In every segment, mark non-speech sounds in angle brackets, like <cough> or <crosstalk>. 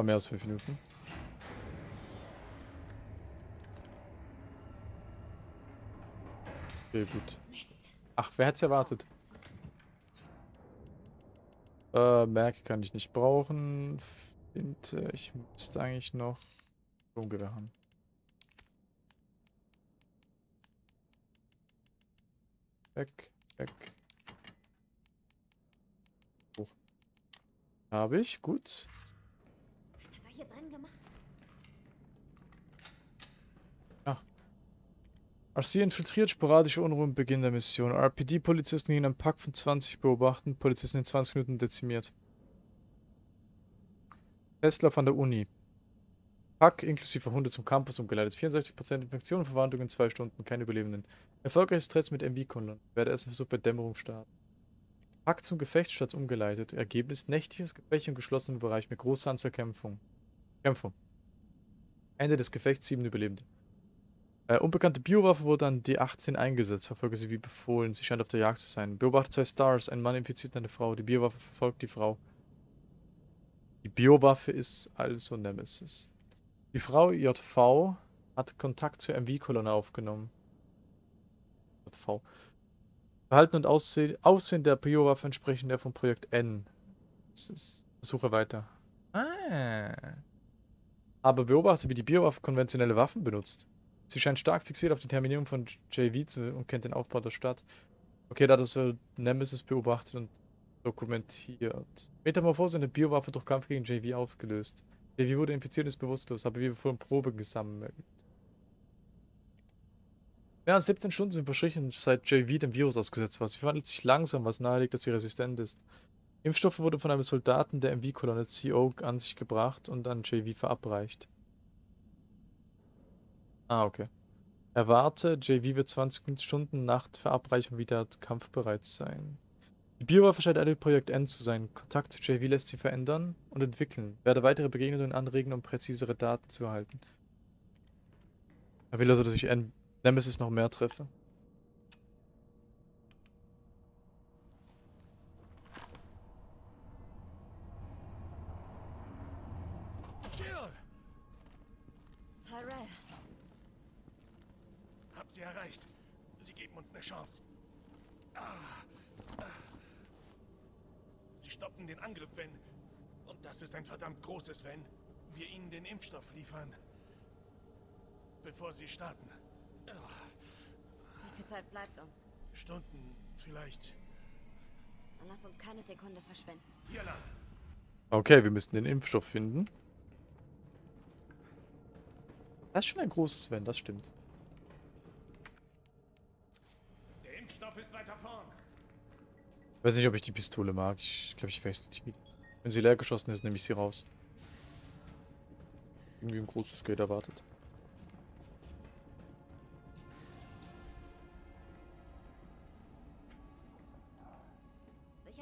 War mehr als fünf Minuten. Okay, gut. Ach, wer es erwartet? Äh, Merke kann ich nicht brauchen. Finte, ich müsste eigentlich noch Sturmgewehr haben. Weg, weg. Hoch. Habe ich, gut. Was hat er hier drin gemacht? RC infiltriert sporadische Unruhen Beginn der Mission. RPD-Polizisten gegen einen Pack von 20 beobachten. Polizisten in 20 Minuten dezimiert. Tesla von der Uni. Pack inklusive Hunde zum Campus umgeleitet. 64% Infektion und Verwandlung in 2 Stunden. Keine Überlebenden. Erfolgreiches Stress mit MV-Kolon. Werde erst Versuch bei Dämmerung starten. Pack zum Gefechtsplatz umgeleitet. Ergebnis nächtliches Gefecht im geschlossenen Bereich mit großer Anzahl Kämpfung. Kämpfung. Ende des Gefechts 7 Überlebende. Äh, unbekannte Biowaffe wurde an D18 eingesetzt. Verfolge sie wie befohlen. Sie scheint auf der Jagd zu sein. Beobachte zwei Stars. Ein Mann infiziert eine Frau. Die Biowaffe verfolgt die Frau. Die Biowaffe ist also Nemesis. Die Frau JV hat Kontakt zur MV-Kolonne aufgenommen. JV. Verhalten und Aussehen, Aussehen der Biowaffe entsprechen der vom Projekt N. Das ist, Suche weiter. Ah. Aber beobachte, wie die Biowaffe konventionelle Waffen benutzt. Sie scheint stark fixiert auf die Terminierung von JV zu und kennt den Aufbau der Stadt. Okay, da das so Nemesis beobachtet und dokumentiert. Metamorphose in der Biowaffe durch Kampf gegen JV ausgelöst. JV wurde infiziert und ist bewusstlos, habe wie bevor Probe gesammelt. Mehr als 17 Stunden sind verstrichen, seit JV dem Virus ausgesetzt war. Sie verwandelt sich langsam, was nahelegt, dass sie resistent ist. Impfstoffe wurde von einem Soldaten der MV-Kolonne CO an sich gebracht und an JV verabreicht. Ah, okay. Erwarte, JV wird 20 Stunden nach Verabreichung wieder kampfbereit sein. Die Biowaffe scheint ein Projekt N zu sein. Kontakt zu JV lässt sie verändern und entwickeln. Werde weitere Begegnungen anregen, um präzisere Daten zu erhalten. Er will also, dass ich N Nemesis noch mehr treffe. Jill! Tyrell, Hab sie erreicht. Sie geben uns eine Chance. Ah. Ah. Sie stoppen den Angriff, wenn... Und das ist ein großes Wenn. Wir ihnen den Impfstoff liefern. Bevor sie starten. Wie viel Zeit bleibt uns? Stunden, vielleicht. Dann lass uns keine Sekunde verschwenden. Hier lang. Okay, wir müssen den Impfstoff finden. Das ist schon ein großes Wenn, das stimmt. Der Impfstoff ist weiter vorn. Ich weiß nicht, ob ich die Pistole mag. Ich glaube, ich weiß nicht. Wenn sie leer geschossen ist, nehme ich sie raus. Irgendwie ein großes Geld erwartet.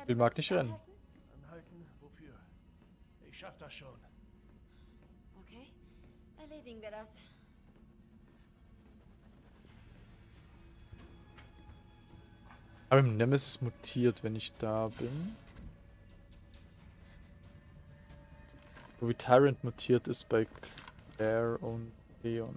Du mag nicht rennen. anhalten? Anhalten? Wofür? Ich schaff das schon. Okay, erledigen wir das. Aber im Nemesis mutiert, wenn ich da bin. Wie Tyrant mutiert ist bei Claire und Leon.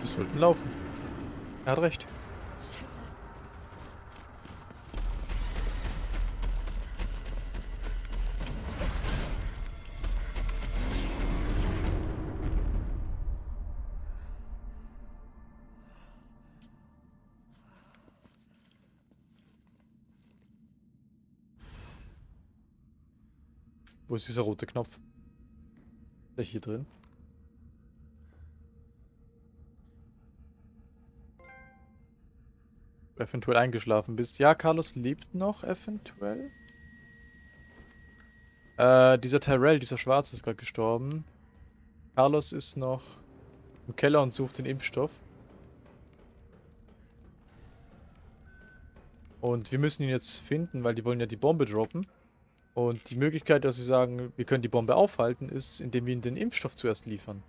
Wir sollten laufen. Er hat recht. Wo ist dieser rote Knopf? Ist der hier drin? Eventuell eingeschlafen bist. Ja, Carlos lebt noch, eventuell. Äh, dieser Tyrell, dieser Schwarze ist gerade gestorben. Carlos ist noch im Keller und sucht den Impfstoff. Und wir müssen ihn jetzt finden, weil die wollen ja die Bombe droppen. Und die Möglichkeit, dass sie sagen, wir können die Bombe aufhalten, ist, indem wir ihnen den Impfstoff zuerst liefern.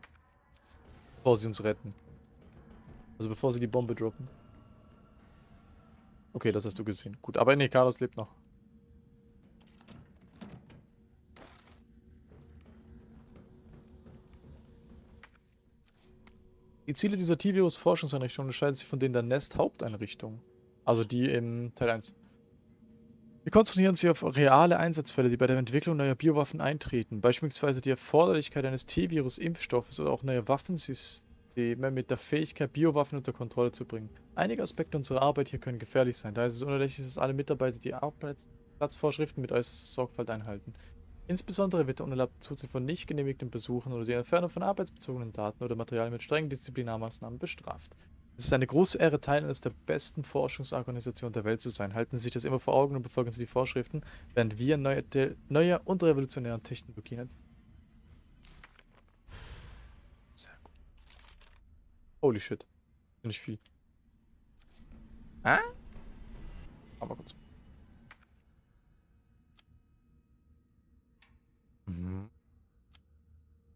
Bevor sie uns retten. Also bevor sie die Bombe droppen. Okay, das hast du gesehen. Gut, aber nee, Carlos lebt noch. Die Ziele dieser T-Virus-Forschungseinrichtung unterscheiden sich von denen der Nest-Haupteinrichtung. Also die in Teil 1. Wir konzentrieren sich auf reale Einsatzfälle, die bei der Entwicklung neuer Biowaffen eintreten, beispielsweise die Erforderlichkeit eines T-Virus-Impfstoffes oder auch neuer Waffensysteme mit der Fähigkeit, Biowaffen unter Kontrolle zu bringen. Einige Aspekte unserer Arbeit hier können gefährlich sein, daher ist es unerlässlich, dass alle Mitarbeiter die Arbeitsplatzvorschriften mit äußerster Sorgfalt einhalten. Insbesondere wird der unerlaubte Zuzug von nicht genehmigten Besuchen oder die Entfernung von arbeitsbezogenen Daten oder Materialien mit strengen Disziplinarmaßnahmen bestraft. Es ist eine große Ehre, Teil eines der besten Forschungsorganisationen der Welt zu sein. Halten Sie sich das immer vor Augen und befolgen Sie die Vorschriften, während wir neue, neue und revolutionäre Technologien entwickeln. Sehr gut. Holy shit. Nicht viel. Ah? Aber kurz. Mhm.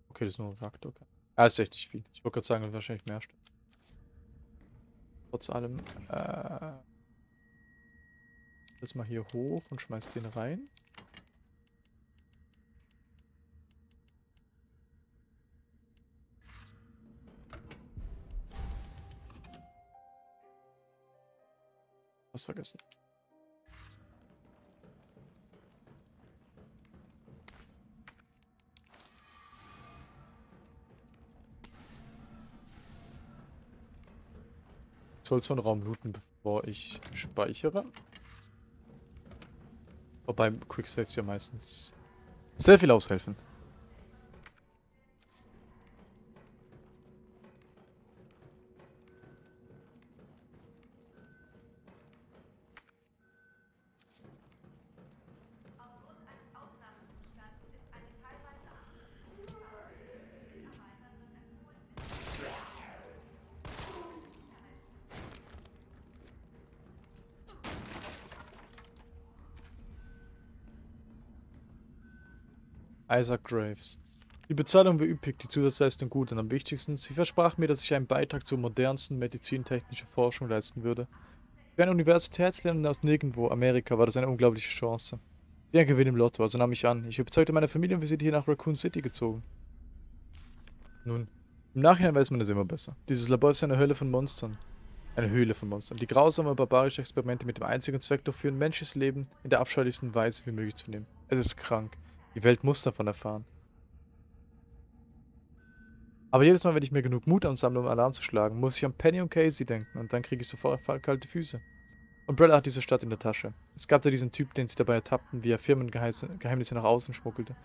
Okay, das ist nur ein Reaktor. Okay. Ah, ist echt nicht viel. Ich wollte gerade sagen, wahrscheinlich mehr Stück. Trotz allem, äh, das mal hier hoch und schmeiß den rein. Was vergessen. soll so einen Raum looten, bevor ich speichere. Wobei Quicksaves ja meistens sehr viel aushelfen. Isaac Graves. Die Bezahlung war üppig, die Zusatzleistung gut und am wichtigsten, sie versprach mir, dass ich einen Beitrag zur modernsten medizintechnischen Forschung leisten würde. Für einen Universitätslerner aus nirgendwo, Amerika, war das eine unglaubliche Chance. Wie ein Gewinn im Lotto, also nahm ich an. Ich überzeugte meine Familie und wir sind hier nach Raccoon City gezogen. Nun, im Nachhinein weiß man es immer besser. Dieses Labor ist eine Hölle von Monstern. Eine Höhle von Monstern, die grausame barbarische Experimente mit dem einzigen Zweck durchführen, menschliches Leben in der abscheulichsten Weise wie möglich zu nehmen. Es ist krank. Die Welt muss davon erfahren. Aber jedes Mal, wenn ich mir genug Mut ansammle, um Alarm zu schlagen, muss ich an Penny und Casey denken und dann kriege ich sofort kalte Füße. Umbrella hat diese Stadt in der Tasche. Es gab da diesen Typ, den sie dabei ertappten, wie er Firmengeheimnisse nach außen schmuggelte.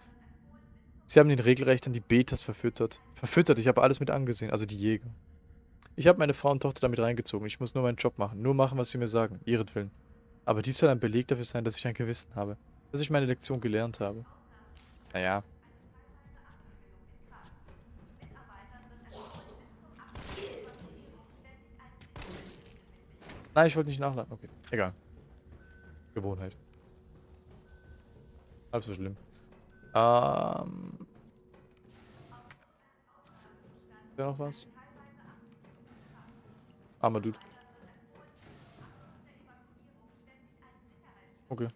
Sie haben ihn regelrecht an die Betas verfüttert. Verfüttert, ich habe alles mit angesehen, also die Jäger. Ich habe meine Frau und Tochter damit reingezogen. Ich muss nur meinen Job machen. Nur machen, was sie mir sagen. Ihretwillen. Aber dies soll ein Beleg dafür sein, dass ich ein Gewissen habe. Dass ich meine Lektion gelernt habe. Naja. Nein, ich wollte nicht nachladen. Okay, egal. Gewohnheit. Halb so schlimm. Ähm. Ist da noch was? Armer Dude. Okay.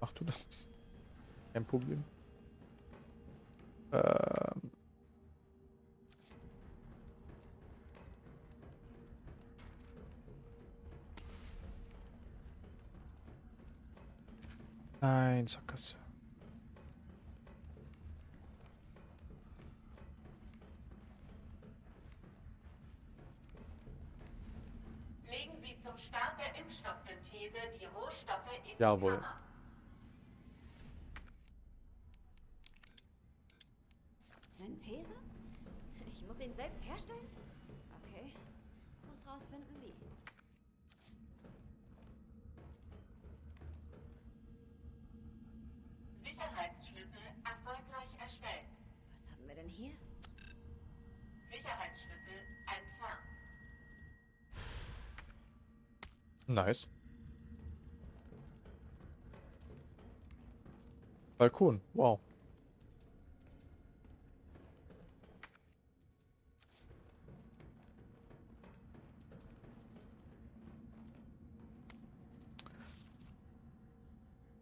Mach du das. Kein Problem. Ähm. Nein, Sackgasse. Legen Sie zum Start der Impfstoffsynthese die Rohstoffe in die Jawohl. Kammer. Synthese? Ich muss ihn selbst herstellen? Okay. Muss rausfinden, wie. Sicherheitsschlüssel erfolgreich erstellt. Was haben wir denn hier? Sicherheitsschlüssel entfernt. Nice. Balkon, wow.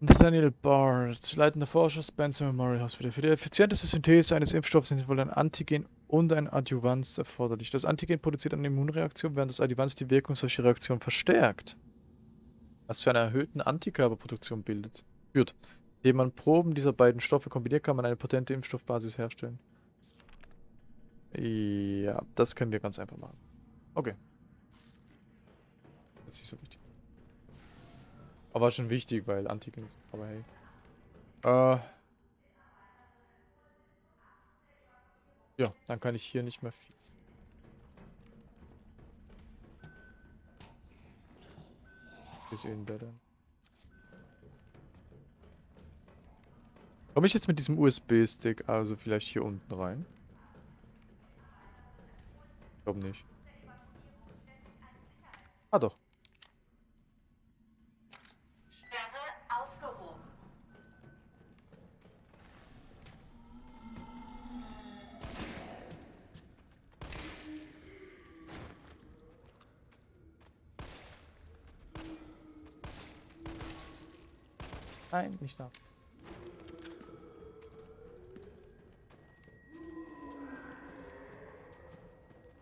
Nathaniel Bart, leitender Forscher Spencer Memorial Hospital. Für die effizienteste Synthese eines Impfstoffs sind wohl ein Antigen und ein Adjuvans erforderlich. Das Antigen produziert eine Immunreaktion, während das Adjuvans die Wirkung solcher Reaktionen verstärkt. Was zu einer erhöhten Antikörperproduktion bildet. Führt. Indem man Proben dieser beiden Stoffe kombiniert, kann man eine potente Impfstoffbasis herstellen. Ja, das können wir ganz einfach machen. Okay. Das ist nicht so wichtig. Aber schon wichtig, weil Antigen ist. Aber hey. Äh. Ja, dann kann ich hier nicht mehr viel. Ist eh besser. Komme ich jetzt mit diesem USB-Stick also vielleicht hier unten rein? Ich glaube nicht. Ah doch. Nein, nicht da.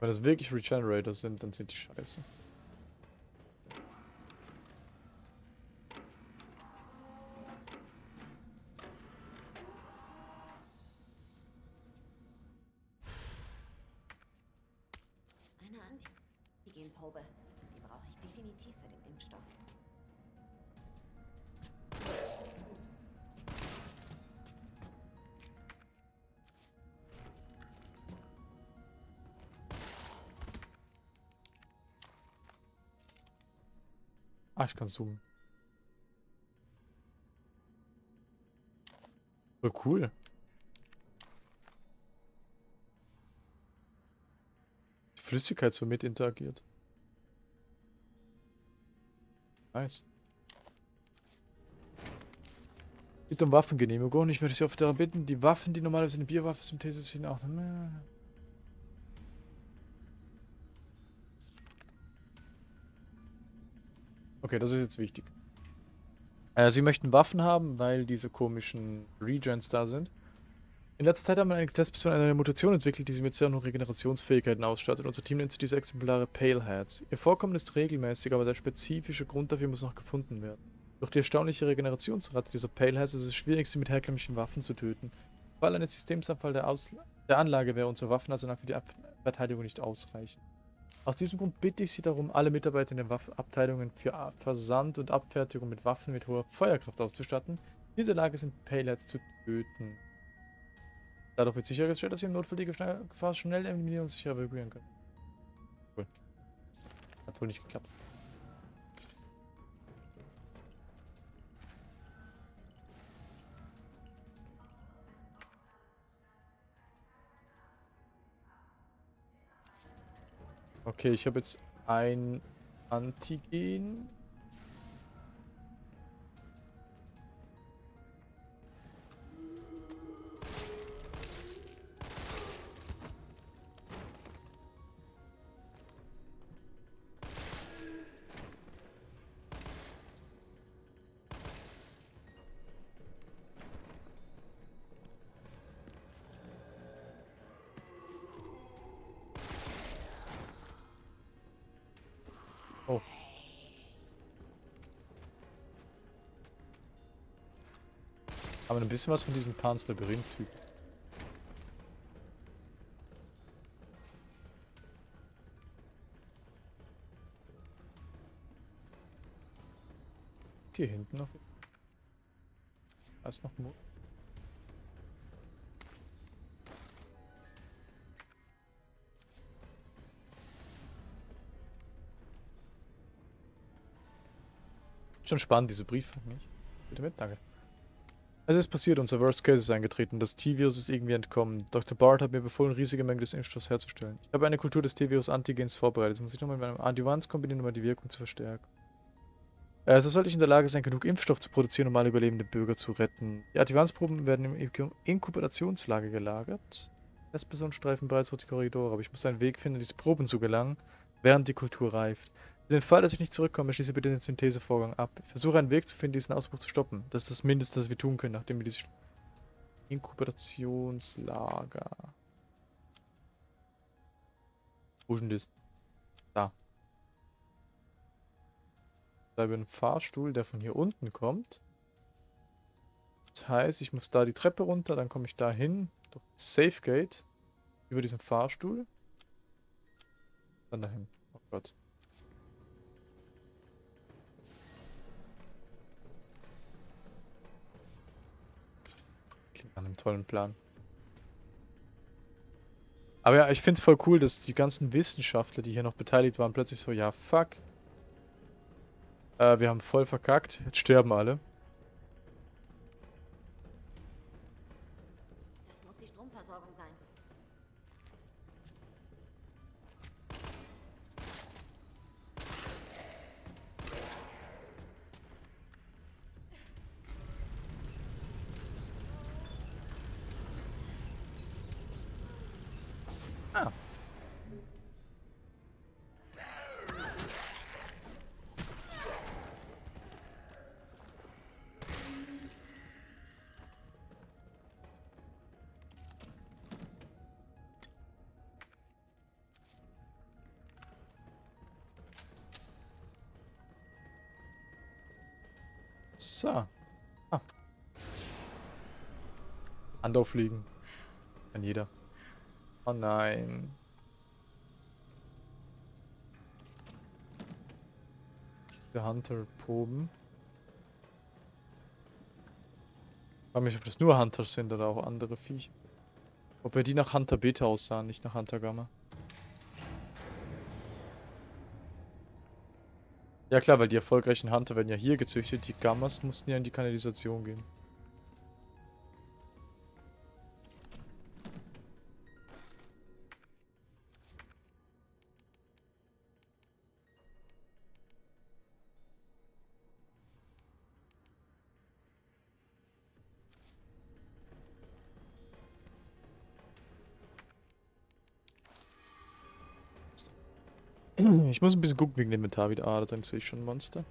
Wenn das wirklich Regenerator sind, dann sind die scheiße. Ah, ich kann zoomen. Voll cool. Die Flüssigkeit so mit interagiert. Nice. Bitte um Waffengenehmigung. Ich möchte Sie auf der bitten, die Waffen, die normalerweise eine Bierwaffe Synthese sind, auch... Okay, das ist jetzt wichtig. Äh, sie möchten Waffen haben, weil diese komischen Regens da sind. In letzter Zeit haben wir eine Testperson eine Mutation entwickelt, die sie mit sehr hohen Regenerationsfähigkeiten ausstattet. Unser Team nennt sie diese Exemplare Paleheads. Ihr Vorkommen ist regelmäßig, aber der spezifische Grund dafür muss noch gefunden werden. Durch die erstaunliche Regenerationsrate dieser Paleheads ist es schwierig, sie mit herkömmlichen Waffen zu töten. Im Fall eines Systemsanfall der, der Anlage wäre unser Waffenarsenal für die Ab Verteidigung nicht ausreichend. Aus diesem Grund bitte ich Sie darum, alle Mitarbeiter in den Waffenabteilungen für Versand und Abfertigung mit Waffen mit hoher Feuerkraft auszustatten, die in der Lage sind, Payloads zu töten. Dadurch wird sichergestellt, dass Sie im Notfall die Gefahr schnell eliminieren und sicher evakuieren können. Cool. Hat wohl nicht geklappt. Okay, ich habe jetzt ein Antigen. Aber ein bisschen was von diesem Panzerlabyrinth-Typ. Hier hinten noch. Da ist noch Mut. Schon spannend, diese Briefe, nicht? Bitte mit, danke. Es ist passiert, unser Worst Case ist eingetreten. Das T-Virus ist irgendwie entkommen. Dr. Bart hat mir befohlen, riesige Mengen des Impfstoffs herzustellen. Ich habe eine Kultur des T-Virus Antigens vorbereitet. Das muss ich nochmal mit meinem Adjuvans kombinieren, um die Wirkung zu verstärken. Äh, so sollte ich in der Lage sein, genug Impfstoff zu produzieren, um alle überlebenden Bürger zu retten. Die Advanced-Proben werden im Inkubationslager gelagert. Testpersonenstreifen bereits durch die Korridore, aber ich muss einen Weg finden, diese Proben zu gelangen, während die Kultur reift. Für den Fall, dass ich nicht zurückkomme, schließe bitte den Synthesevorgang ab. Ich versuche einen Weg zu finden, diesen Ausbruch zu stoppen. Das ist das Mindeste, das wir tun können, nachdem wir dieses Inkubationslager. Wo ist denn das? Da. Da wir einen Fahrstuhl, der von hier unten kommt. Das heißt, ich muss da die Treppe runter, dann komme ich da hin, durch das Safe Gate, über diesen Fahrstuhl. Dann dahin. Oh Gott. Tollen Plan. Aber ja, ich finde es voll cool, dass die ganzen Wissenschaftler, die hier noch beteiligt waren, plötzlich so, ja, fuck. Äh, wir haben voll verkackt, jetzt sterben alle. So. Ah. Hand. Kann jeder. Oh nein. Der Hunter-Proben. Ich frage mich, ob das nur Hunter sind oder auch andere Viecher. Ob wir die nach Hunter Beta aussahen, nicht nach Hunter Gamma. Ja klar, weil die erfolgreichen Hunter werden ja hier gezüchtet, die Gammas mussten ja in die Kanalisation gehen. Ich muss ein bisschen gucken wegen dem Inventar wieder. Ah, dann sehe ich schon ein Monster.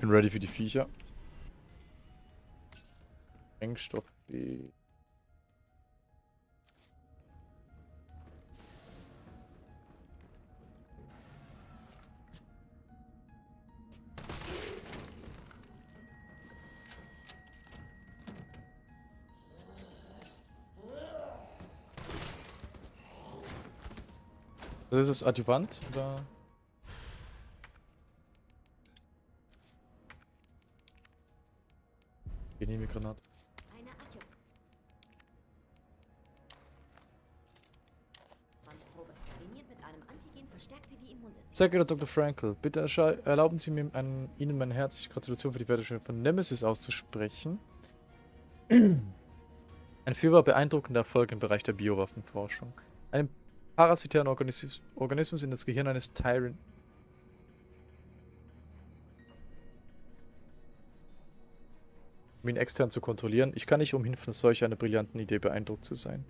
Bin ready für die Viecher. Sprengstoff B. Das ist das Adjuvant oder? Genehme Granate. Sehr geehrter Dr. Frankel, bitte erlauben Sie mir ein, Ihnen meine herzliche Gratulation für die Fertigstellung von Nemesis auszusprechen. <clears throat> Ein fürwahr beeindruckender Erfolg im Bereich der Biowaffenforschung. Einen parasitären Organis Organismus in das Gehirn eines Tyrant. Um ihn extern zu kontrollieren. Ich kann nicht umhin, von solch einer brillanten Idee beeindruckt zu sein.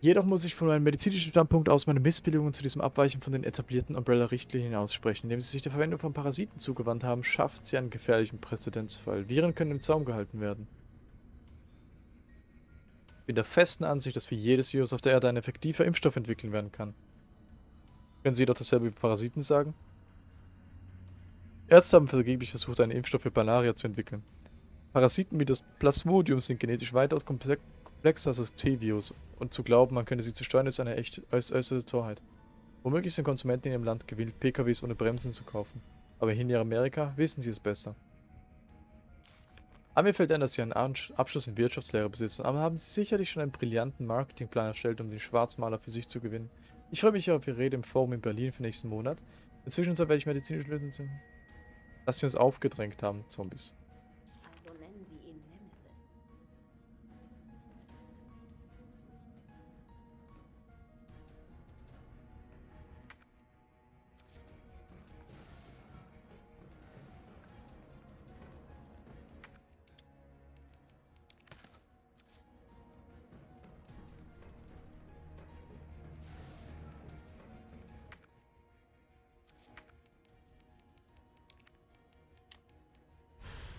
Jedoch muss ich von meinem medizinischen Standpunkt aus meine Missbilligungen zu diesem Abweichen von den etablierten Umbrella-Richtlinien aussprechen. Indem sie sich der Verwendung von Parasiten zugewandt haben, schafft sie einen gefährlichen Präzedenzfall. Viren können im Zaum gehalten werden. Ich bin der festen Ansicht, dass für jedes Virus auf der Erde ein effektiver Impfstoff entwickeln werden kann. Können Sie doch dasselbe über Parasiten sagen? Ärzte haben vergeblich versucht, einen Impfstoff für Malaria zu entwickeln. Parasiten wie das Plasmodium sind genetisch weitaus komple komplexer T-Virus und zu glauben, man könne sie zerstören, ist eine echt äuß- äußerste Torheit. Womöglich sind Konsumenten in ihrem Land gewillt, PKWs ohne Bremsen zu kaufen. Aber hier in Amerika wissen sie es besser. Aber mir fällt ein, dass Sie einen Abschluss in Wirtschaftslehre besitzen, aber haben Sie sicherlich schon einen brillanten Marketingplan erstellt, um den Schwarzmaler für sich zu gewinnen. Ich freue mich auf Ihre Rede im Forum in Berlin für nächsten Monat. Inzwischen werde ich medizinische Lösungen... Dass Sie uns aufgedrängt haben, Zombies.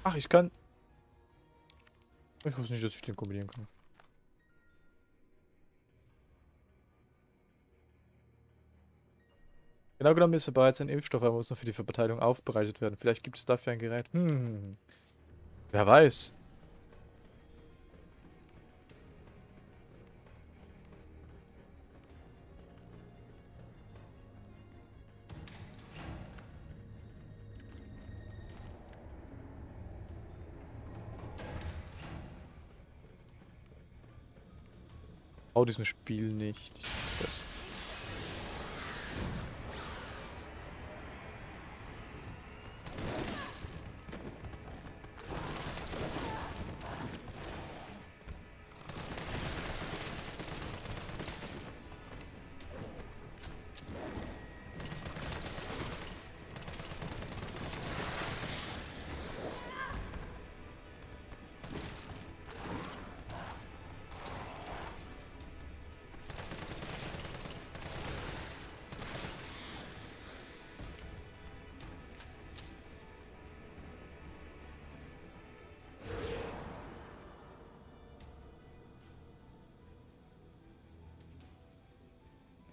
Ach, ich kann... Ich wusste nicht, dass ich den kombinieren kann. Genau genommen ist er bereits ein Impfstoff, aber muss noch für die Verteilung aufbereitet werden. Vielleicht gibt es dafür ein Gerät. Hm. Wer weiß. Hau diesem Spiel nicht. Ich weiß das.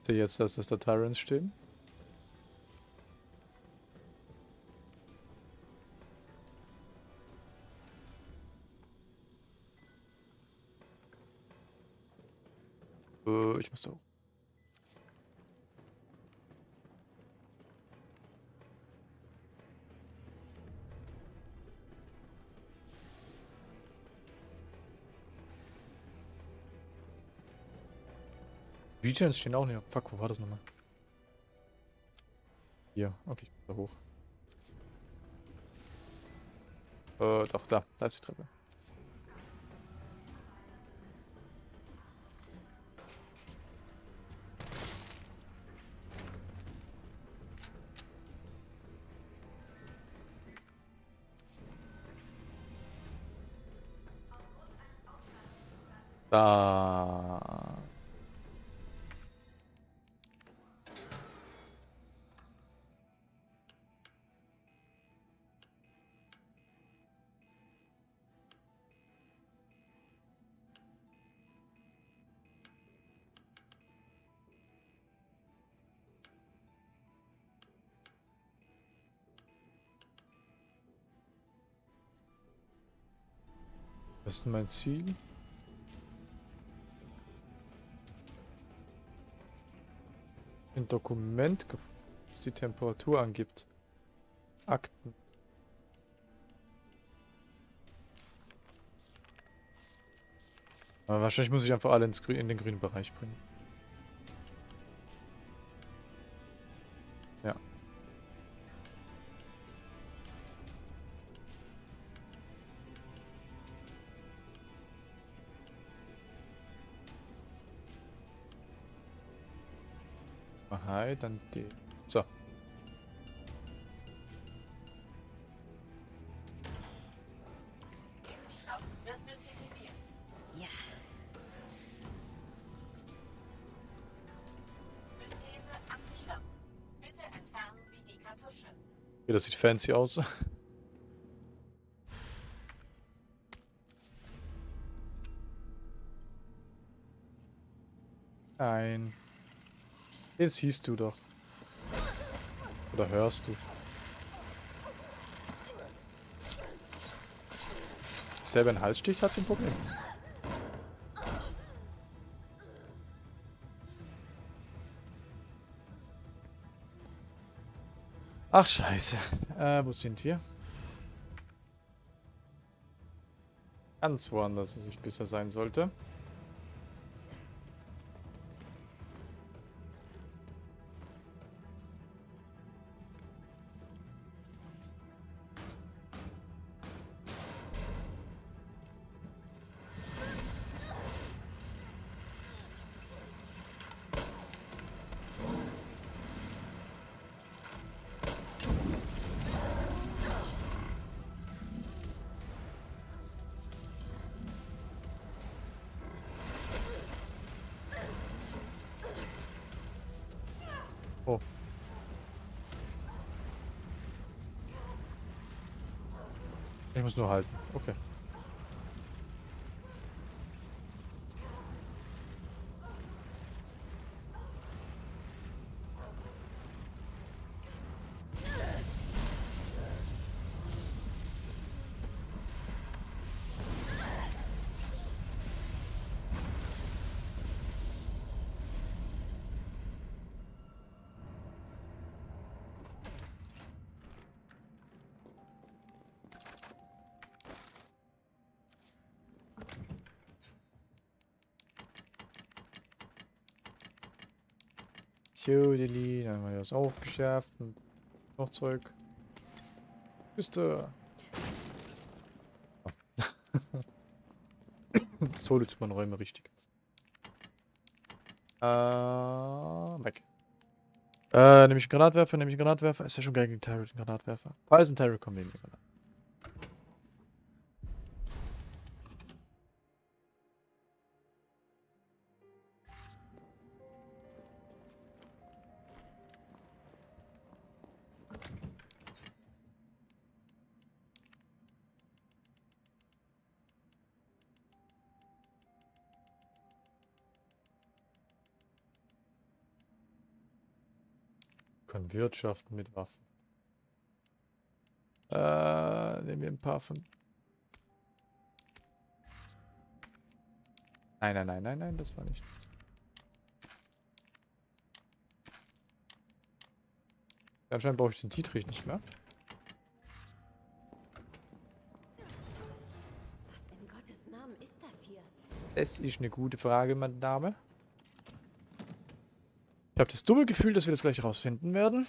Sehe jetzt, dass das da Tyrants stehen. Äh, ich muss da hoch. Regions stehen auch nicht. Fuck, wo war das nochmal? Hier, okay, da hoch. Äh, doch, da, da ist die Treppe. Was ist mein Ziel? Ein Dokument, das die Temperatur angibt. Akten. Aber wahrscheinlich muss ich einfach alle in den grünen Bereich bringen. Hi, dann die. So. Ja. Synthese abgeschlossen. Bitte entfernen Sie die Kartusche. Okay, das sieht fancy aus. Den siehst du doch. Oder hörst du. Selber ein Halsstich hat sie ein Problem. Ach scheiße. Äh, wo sind wir? Ganz woanders, als ich bisher sein sollte. Ich muss nur halten. Okay. So, Deli, dann haben wir das aufgeschärft und noch Zeug. Küste. <laughs> so löst man Räume richtig. Äh, weg. Äh, nehme ich Granatwerfer, nehme ich Granatwerfer. Ist ja schon geil gegen Tyrant, Granatwerfer. Falls ein Tyrant kommt, nehmen wir Granat. Können wirtschaften mit Waffen. Äh, nehmen wir ein paar von. Nein, nein, nein, nein, nein, das war nicht. Anscheinend brauche ich den Dietrich nicht mehr. Was in Gottes Namen ist das hier? Das ist eine gute Frage, meine Dame. Ich habe das dumme Gefühl, dass wir das gleich rausfinden werden.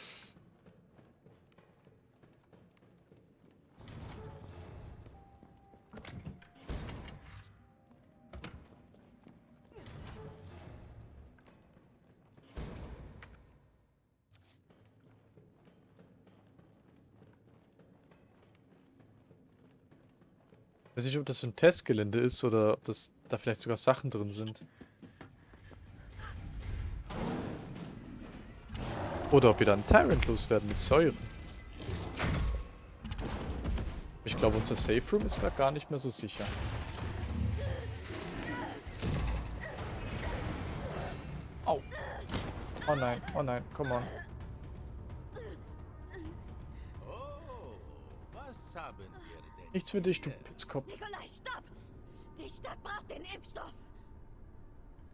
Ich weiß nicht, ob das so ein Testgelände ist oder ob das da vielleicht sogar Sachen drin sind. Oder ob wir dann Tyrant loswerden mit Säuren. Ich glaube, unser Safe Room ist gerade gar nicht mehr so sicher. Au. Oh nein, oh nein, come on. Oh, was haben wir denn? Nichts für dich, du Pitzkopf. Nikolai, stopp! Die Stadt braucht den Impfstoff!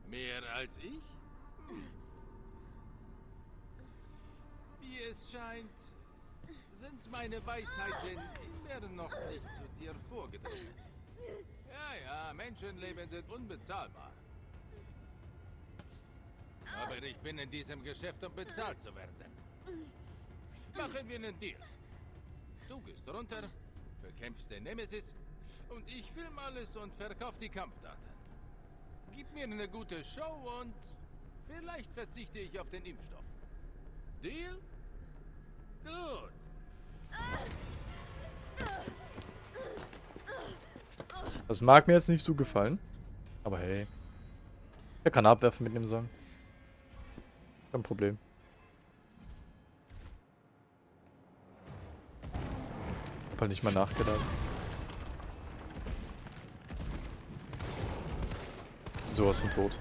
Mehr als ich? Meine Weisheiten immer noch nicht zu dir vorgedrungen. Ja, ja, Menschenleben sind unbezahlbar. Aber ich bin in diesem Geschäft, um bezahlt zu werden. Machen wir einen Deal. Du gehst runter, bekämpfst den Nemesis und ich film alles und verkauf die Kampfdaten. Gib mir eine gute Show und vielleicht verzichte ich auf den Impfstoff. Deal? Gut. Das mag mir jetzt nicht so gefallen. Aber hey. Er kann abwerfen mit dem Song. Kein Problem. Hab halt nicht mal nachgedacht. Sowas von tot.